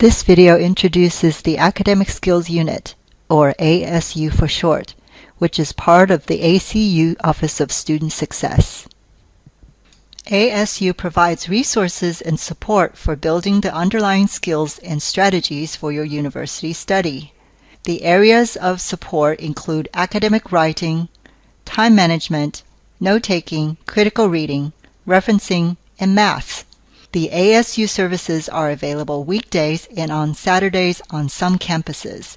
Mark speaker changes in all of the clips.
Speaker 1: This video introduces the Academic Skills Unit, or ASU for short, which is part of the ACU Office of Student Success. ASU provides resources and support for building the underlying skills and strategies for your university study. The areas of support include academic writing, time management, note-taking, critical reading, referencing, and math. The ASU services are available weekdays and on Saturdays on some campuses.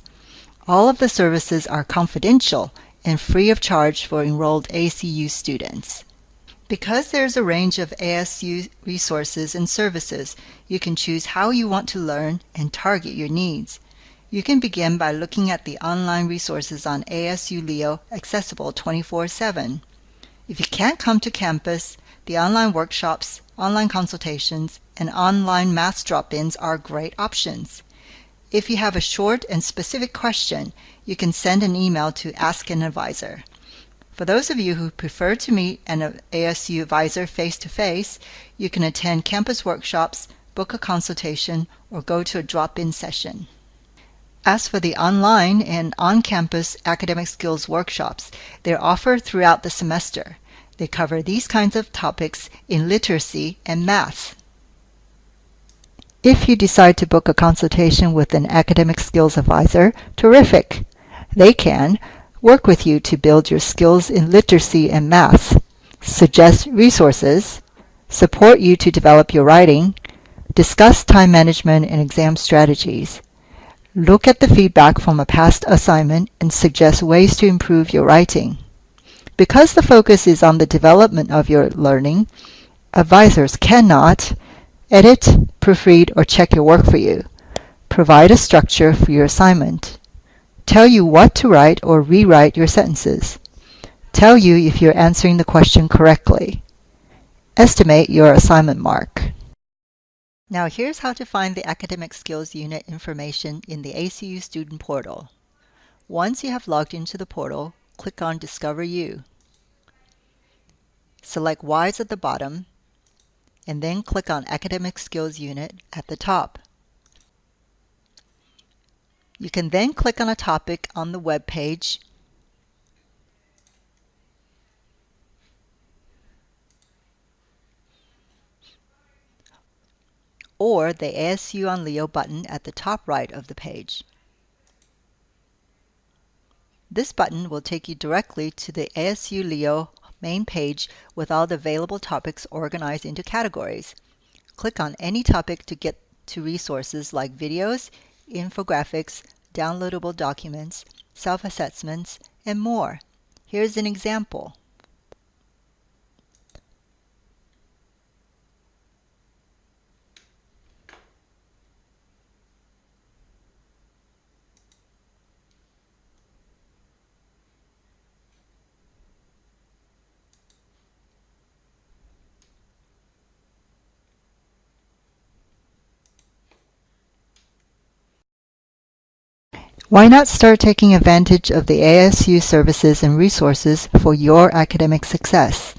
Speaker 1: All of the services are confidential and free of charge for enrolled ACU students. Because there's a range of ASU resources and services, you can choose how you want to learn and target your needs. You can begin by looking at the online resources on ASU Leo accessible 24-7. If you can't come to campus, the online workshops, online consultations, and online math drop-ins are great options. If you have a short and specific question, you can send an email to Ask an Advisor. For those of you who prefer to meet an ASU advisor face-to-face, -face, you can attend campus workshops, book a consultation, or go to a drop-in session. As for the online and on-campus academic skills workshops, they're offered throughout the semester. They cover these kinds of topics in literacy and math. If you decide to book a consultation with an academic skills advisor, terrific! They can work with you to build your skills in literacy and math, suggest resources, support you to develop your writing, discuss time management and exam strategies, look at the feedback from a past assignment and suggest ways to improve your writing. Because the focus is on the development of your learning, advisors cannot edit, proofread, or check your work for you, provide a structure for your assignment, tell you what to write or rewrite your sentences, tell you if you're answering the question correctly, estimate your assignment mark. Now here's how to find the Academic Skills Unit information in the ACU Student Portal. Once you have logged into the portal, click on Discover You. Select WISE at the bottom, and then click on Academic Skills Unit at the top. You can then click on a topic on the web page or the ASU on Leo button at the top right of the page. This button will take you directly to the ASU Leo main page with all the available topics organized into categories. Click on any topic to get to resources like videos, infographics, downloadable documents, self-assessments, and more. Here's an example. Why not start taking advantage of the ASU services and resources for your academic success?